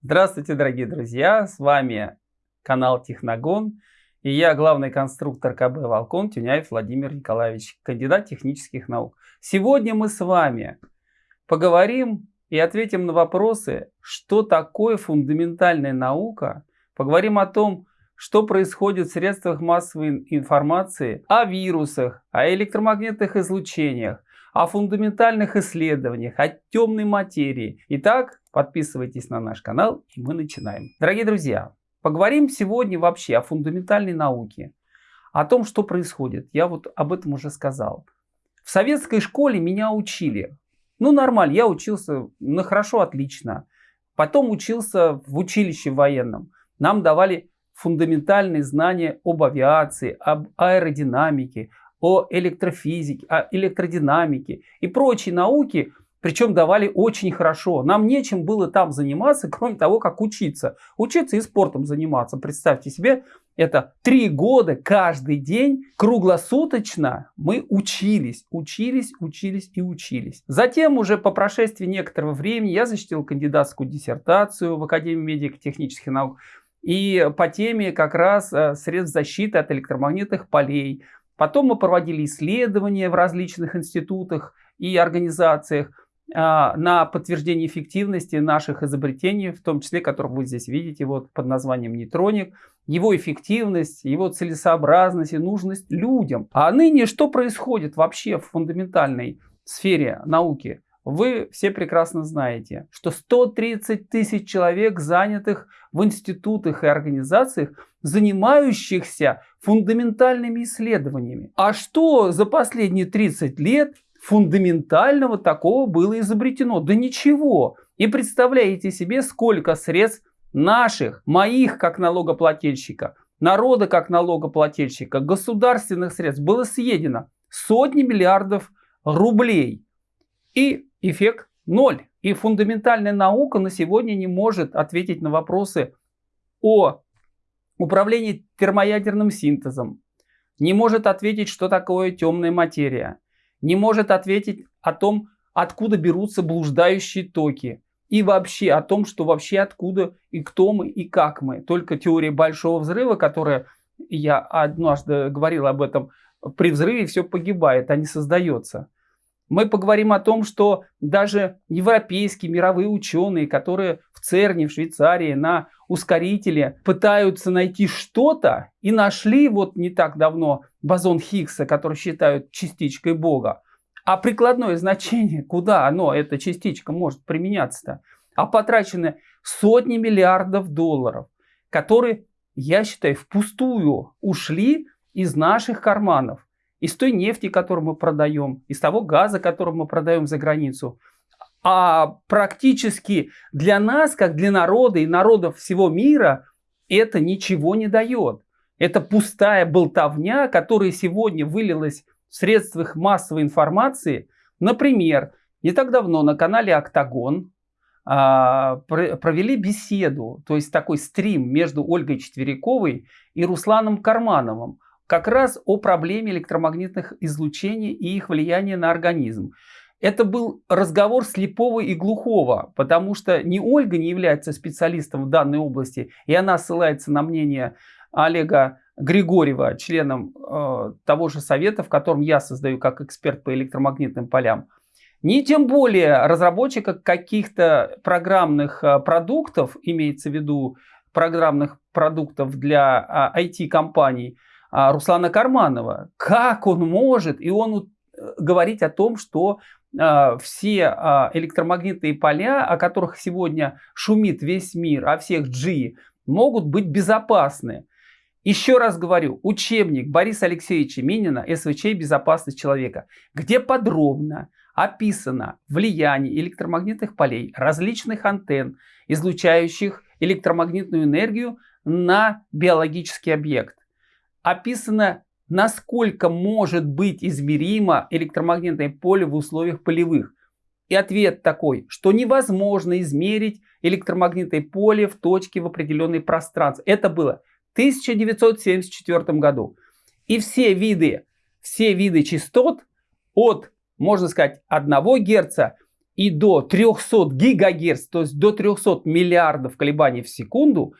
Здравствуйте, дорогие друзья! С вами канал Техногон и я главный конструктор КБ «Волкон» Тюняев Владимир Николаевич, кандидат технических наук. Сегодня мы с вами поговорим и ответим на вопросы, что такое фундаментальная наука, поговорим о том, что происходит в средствах массовой информации, о вирусах, о электромагнитных излучениях, о фундаментальных исследованиях, о темной материи. Итак, подписывайтесь на наш канал и мы начинаем. Дорогие друзья, поговорим сегодня вообще о фундаментальной науке, о том, что происходит. Я вот об этом уже сказал. В советской школе меня учили. Ну, нормально, я учился, ну, хорошо, отлично. Потом учился в училище военном. Нам давали фундаментальные знания об авиации, об аэродинамике, о электрофизике, о электродинамике и прочие науки, причем давали очень хорошо. Нам нечем было там заниматься, кроме того, как учиться. Учиться и спортом заниматься. Представьте себе, это три года каждый день, круглосуточно мы учились, учились, учились и учились. Затем уже по прошествии некоторого времени я защитил кандидатскую диссертацию в Академии медико-технических наук. И по теме как раз э, средств защиты от электромагнитных полей, Потом мы проводили исследования в различных институтах и организациях а, на подтверждение эффективности наших изобретений, в том числе, которых вы здесь видите вот под названием нейтроник, его эффективность, его целесообразность и нужность людям. А ныне что происходит вообще в фундаментальной сфере науки? Вы все прекрасно знаете, что 130 тысяч человек занятых в институтах и организациях, занимающихся фундаментальными исследованиями. А что за последние 30 лет фундаментального такого было изобретено? Да ничего. И представляете себе, сколько средств наших, моих как налогоплательщика, народа как налогоплательщика, государственных средств было съедено сотни миллиардов рублей. И эффект ноль. И фундаментальная наука на сегодня не может ответить на вопросы о управлении термоядерным синтезом, не может ответить, что такое темная материя, не может ответить о том, откуда берутся блуждающие токи, и вообще о том, что вообще откуда и кто мы и как мы. Только теория большого взрыва, которая, я однажды говорил об этом, при взрыве все погибает, а не создается. Мы поговорим о том, что даже европейские мировые ученые, которые в ЦЕРНе, в Швейцарии на ускорителе пытаются найти что-то и нашли вот не так давно бозон Хиггса, который считают частичкой Бога. А прикладное значение, куда оно, эта частичка может применяться-то? А потрачены сотни миллиардов долларов, которые, я считаю, впустую ушли из наших карманов из той нефти, которую мы продаем, из того газа, который мы продаем за границу. А практически для нас, как для народа и народов всего мира, это ничего не дает. Это пустая болтовня, которая сегодня вылилась в средствах массовой информации. Например, не так давно на канале «Октагон» а, провели беседу, то есть такой стрим между Ольгой Четверяковой и Русланом Кармановым как раз о проблеме электромагнитных излучений и их влияния на организм. Это был разговор слепого и глухого, потому что ни Ольга не является специалистом в данной области, и она ссылается на мнение Олега Григорьева, членом э, того же совета, в котором я создаю как эксперт по электромагнитным полям. Ни тем более разработчика каких-то программных э, продуктов, имеется в виду программных продуктов для э, IT-компаний, а, Руслана Карманова. Как он может, и он э, говорить о том, что а, все а, электромагнитные поля, о которых сегодня шумит весь мир, о всех G, могут быть безопасны. Еще раз говорю, учебник Бориса Алексеевича Минина «СВЧ. Безопасность человека», где подробно описано влияние электромагнитных полей, различных антенн, излучающих электромагнитную энергию на биологический объект описано, насколько может быть измеримо электромагнитное поле в условиях полевых. И ответ такой, что невозможно измерить электромагнитное поле в точке в определенной пространстве. Это было в 1974 году. И все виды, все виды частот от, можно сказать, 1 Гц и до 300 гигагерц, то есть до 300 миллиардов колебаний в секунду,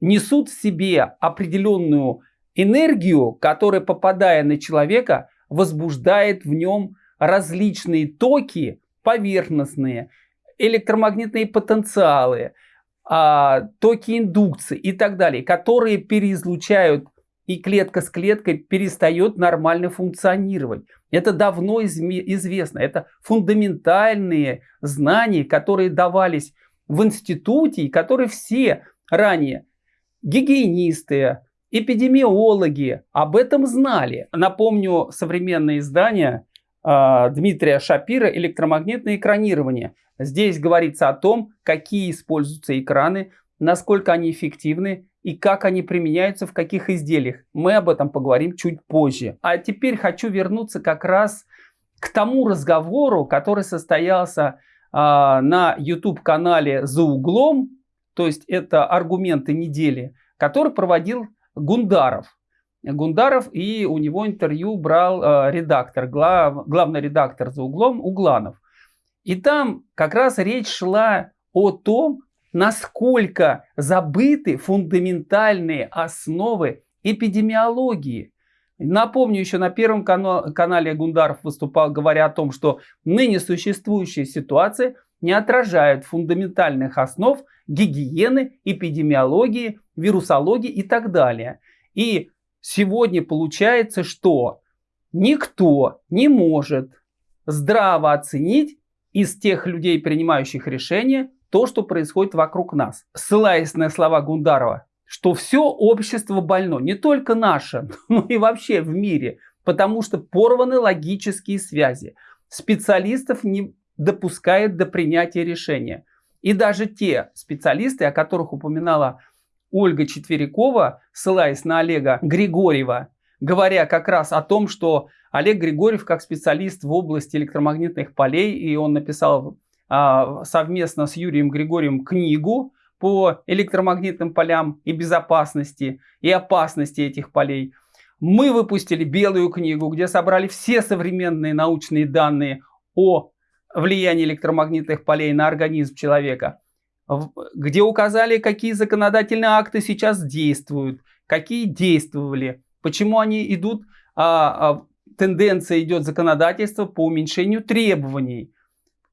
несут в себе определенную энергию, которая, попадая на человека, возбуждает в нем различные токи поверхностные, электромагнитные потенциалы, а, токи индукции и так далее, которые переизлучают и клетка с клеткой перестает нормально функционировать. Это давно известно. Это фундаментальные знания, которые давались в институте, и которые все ранее гигиенисты, эпидемиологи об этом знали. Напомню современное издание э, Дмитрия Шапира «Электромагнитное экранирование». Здесь говорится о том, какие используются экраны, насколько они эффективны и как они применяются в каких изделиях. Мы об этом поговорим чуть позже. А теперь хочу вернуться как раз к тому разговору, который состоялся э, на YouTube-канале «За углом», то есть это аргументы недели, который проводил Гундаров. Гундаров и у него интервью брал э, редактор, глав, главный редактор «За углом» Угланов. И там как раз речь шла о том, насколько забыты фундаментальные основы эпидемиологии. Напомню, еще на первом канале Гундаров выступал, говоря о том, что ныне существующая ситуация не отражает фундаментальных основ гигиены, эпидемиологии, вирусологии и так далее. И сегодня получается, что никто не может здраво оценить из тех людей, принимающих решения, то, что происходит вокруг нас. Ссылаясь на слова Гундарова, что все общество больно, не только наше, но и вообще в мире, потому что порваны логические связи. Специалистов не допускает до принятия решения. И даже те специалисты, о которых упоминала Ольга Четверякова, ссылаясь на Олега Григорьева, говоря как раз о том, что Олег Григорьев как специалист в области электромагнитных полей, и он написал а, совместно с Юрием Григорьевым книгу по электромагнитным полям и безопасности и опасности этих полей. Мы выпустили белую книгу, где собрали все современные научные данные о влиянии электромагнитных полей на организм человека, где указали, какие законодательные акты сейчас действуют, какие действовали, почему они идут, а, а, тенденция идет законодательства по уменьшению требований.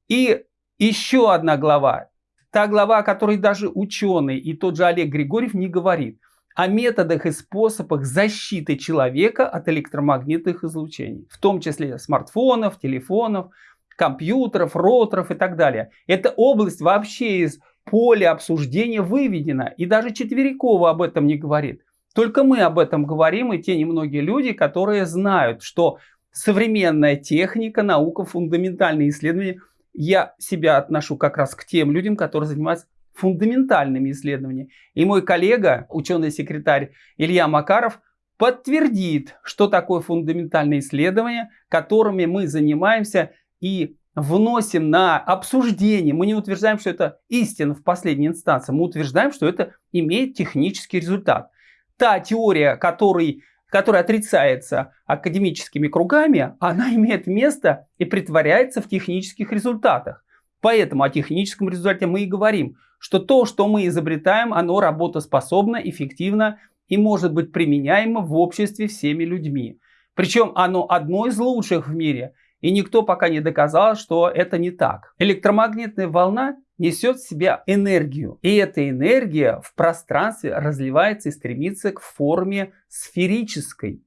И еще одна глава. Та глава, о которой даже ученый и тот же Олег Григорьев не говорит. О методах и способах защиты человека от электромагнитных излучений. В том числе смартфонов, телефонов, компьютеров, роторов и так далее. Эта область вообще из поля обсуждения выведена. И даже Четверякова об этом не говорит. Только мы об этом говорим и те немногие люди, которые знают, что современная техника, наука, фундаментальные исследования – я себя отношу как раз к тем людям, которые занимаются фундаментальными исследованиями. И мой коллега, ученый-секретарь Илья Макаров, подтвердит, что такое фундаментальные исследования, которыми мы занимаемся и вносим на обсуждение. Мы не утверждаем, что это истина в последней инстанции. Мы утверждаем, что это имеет технический результат. Та теория, которой которая отрицается академическими кругами, она имеет место и притворяется в технических результатах. Поэтому о техническом результате мы и говорим, что то, что мы изобретаем, оно работоспособно, эффективно и может быть применяемо в обществе всеми людьми. Причем оно одно из лучших в мире, и никто пока не доказал, что это не так. Электромагнитная волна несет в себя энергию. И эта энергия в пространстве разливается и стремится к форме сферической.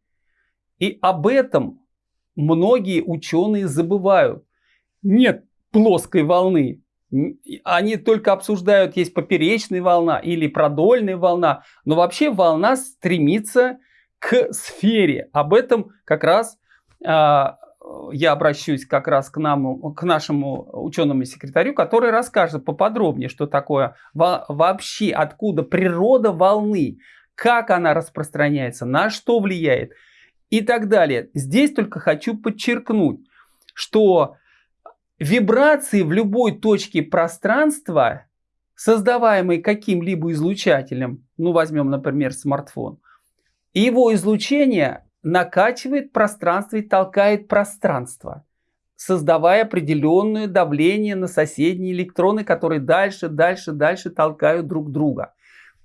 И об этом многие ученые забывают. Нет плоской волны. Они только обсуждают, есть поперечная волна или продольная волна. Но вообще волна стремится к сфере. Об этом как раз а, я обращусь как раз к, нам, к нашему ученому секретарю, который расскажет поподробнее, что такое вообще, откуда природа волны, как она распространяется, на что влияет и так далее. Здесь только хочу подчеркнуть, что вибрации в любой точке пространства, создаваемые каким-либо излучателем, ну возьмем, например, смартфон, его излучение накачивает пространство и толкает пространство. создавая определенное давление на соседние электроны, которые дальше, дальше, дальше толкают друг друга.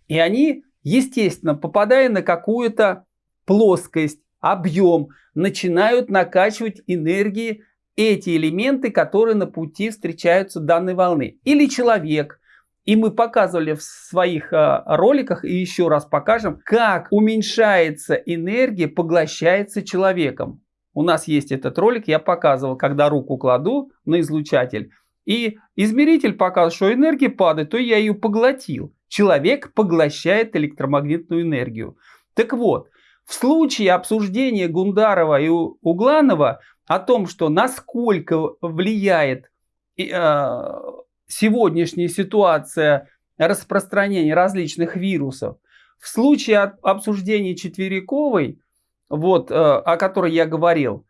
И они, естественно, попадая на какую-то плоскость, объем, начинают накачивать энергии эти элементы, которые на пути встречаются данной волны. Или человек. И мы показывали в своих э, роликах, и еще раз покажем, как уменьшается энергия, поглощается человеком. У нас есть этот ролик, я показывал, когда руку кладу на излучатель, и измеритель показывает, что энергия падает, то я ее поглотил. Человек поглощает электромагнитную энергию. Так вот, в случае обсуждения Гундарова и Угланова о том, что насколько влияет э, сегодняшняя ситуация распространения различных вирусов, в случае обсуждения Четвериковой, вот, э, о которой я говорил,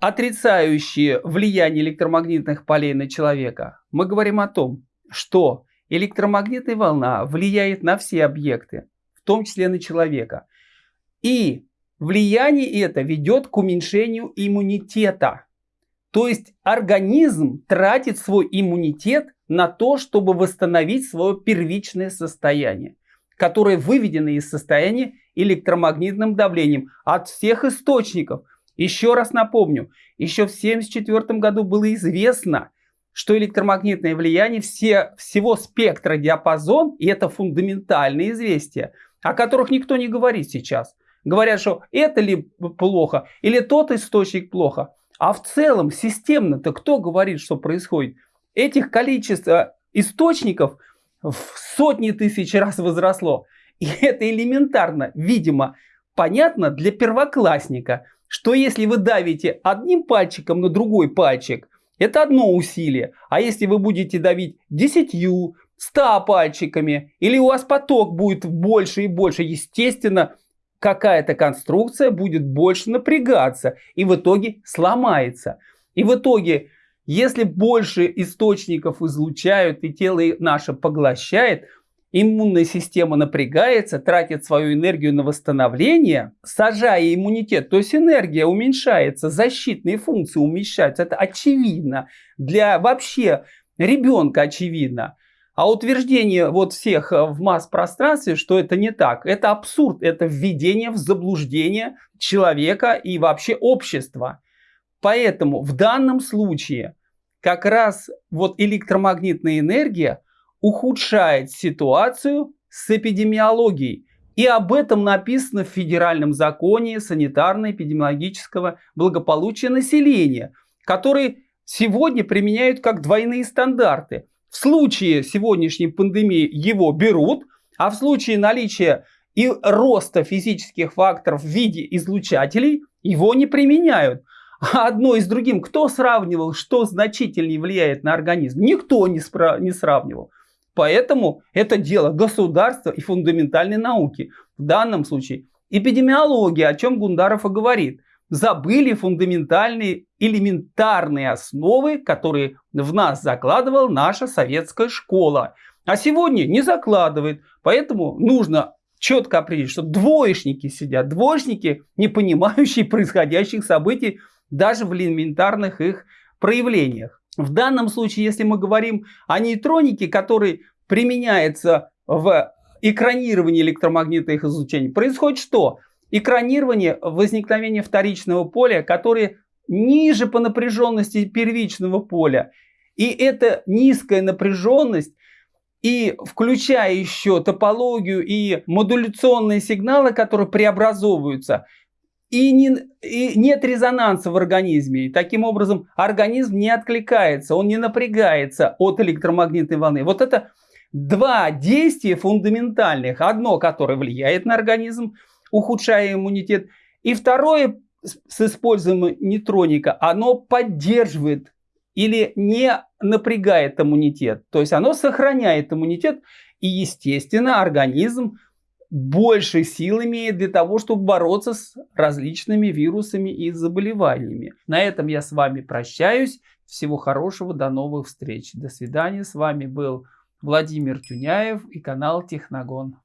отрицающие влияние электромагнитных полей на человека, мы говорим о том, что электромагнитная волна влияет на все объекты, в том числе на человека. И влияние это ведет к уменьшению иммунитета. То есть организм тратит свой иммунитет на то, чтобы восстановить свое первичное состояние, которое выведено из состояния электромагнитным давлением от всех источников. Еще раз напомню, еще в 1974 году было известно, что электромагнитное влияние все, всего спектра диапазон, и это фундаментальные известия, о которых никто не говорит сейчас – говорят, что это ли плохо, или тот источник плохо. А в целом, системно-то кто говорит, что происходит? Этих количество источников в сотни тысяч раз возросло. И это элементарно, видимо, понятно для первоклассника, что если вы давите одним пальчиком на другой пальчик, это одно усилие. А если вы будете давить десятью, ста пальчиками, или у вас поток будет больше и больше, естественно, какая-то конструкция будет больше напрягаться и в итоге сломается. И в итоге, если больше источников излучают и тело наше поглощает, иммунная система напрягается, тратит свою энергию на восстановление, сажая иммунитет, то есть энергия уменьшается, защитные функции уменьшаются. Это очевидно. Для вообще ребенка очевидно. А утверждение вот всех э, в масс-пространстве, что это не так, это абсурд, это введение в заблуждение человека и вообще общества. Поэтому в данном случае как раз вот электромагнитная энергия ухудшает ситуацию с эпидемиологией. И об этом написано в Федеральном законе санитарно-эпидемиологического благополучия населения, который сегодня применяют как двойные стандарты. В случае сегодняшней пандемии его берут, а в случае наличия и роста физических факторов в виде излучателей его не применяют. А одно и с другим, кто сравнивал, что значительнее влияет на организм? Никто не, спра- не сравнивал. Поэтому это дело государства и фундаментальной науки. В данном случае эпидемиология, о чем Гундаров и говорит забыли фундаментальные элементарные основы, которые в нас закладывала наша советская школа. А сегодня не закладывает. Поэтому нужно четко определить, что двоечники сидят. Двоечники, не понимающие происходящих событий даже в элементарных их проявлениях. В данном случае, если мы говорим о нейтронике, который применяется в экранировании электромагнитных излучений, происходит что? Экранирование возникновения вторичного поля, которое ниже по напряженности первичного поля. И эта низкая напряженность, и включая еще топологию и модуляционные сигналы, которые преобразовываются, и, не, и нет резонанса в организме. И таким образом организм не откликается, он не напрягается от электромагнитной волны. Вот это два действия фундаментальных. Одно, которое влияет на организм, ухудшая иммунитет. И второе, с использованием нейтроника, оно поддерживает или не напрягает иммунитет. То есть оно сохраняет иммунитет. И, естественно, организм больше сил имеет для того, чтобы бороться с различными вирусами и заболеваниями. На этом я с вами прощаюсь. Всего хорошего, до новых встреч. До свидания. С вами был Владимир Тюняев и канал Техногон.